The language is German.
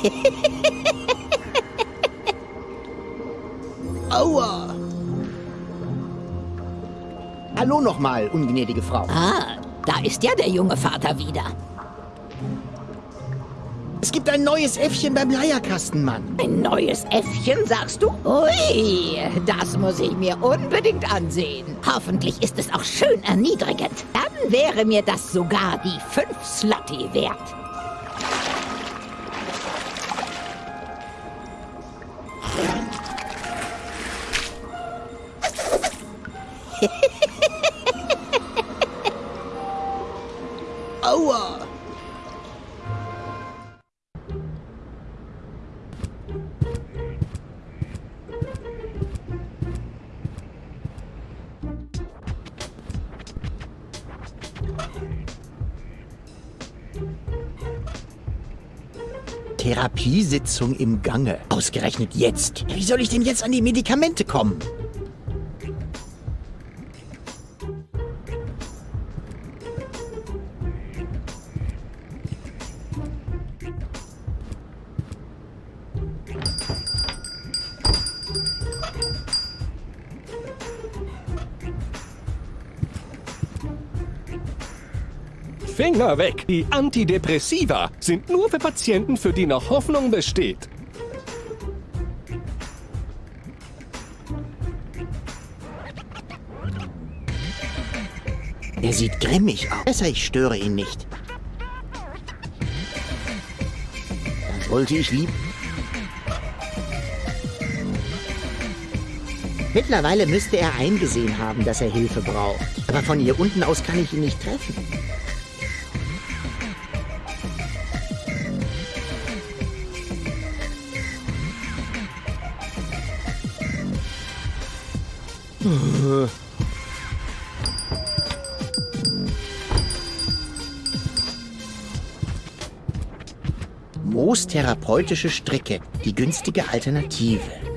Aua! Hallo nochmal, ungnädige Frau. Ah, da ist ja der junge Vater wieder. Es gibt ein neues Äffchen beim Leierkastenmann. Ein neues Äffchen, sagst du? Ui, das muss ich mir unbedingt ansehen. Hoffentlich ist es auch schön erniedrigend. Dann wäre mir das sogar die fünf Slotty wert. Aua! Therapiesitzung im Gange. Ausgerechnet jetzt. Wie soll ich denn jetzt an die Medikamente kommen? Finger weg! Die Antidepressiva sind nur für Patienten, für die noch Hoffnung besteht. Er sieht grimmig aus. Besser, ich störe ihn nicht. Das wollte ich lieb. Mittlerweile müsste er eingesehen haben, dass er Hilfe braucht. Aber von hier unten aus kann ich ihn nicht treffen. Moos therapeutische Stricke, die günstige Alternative.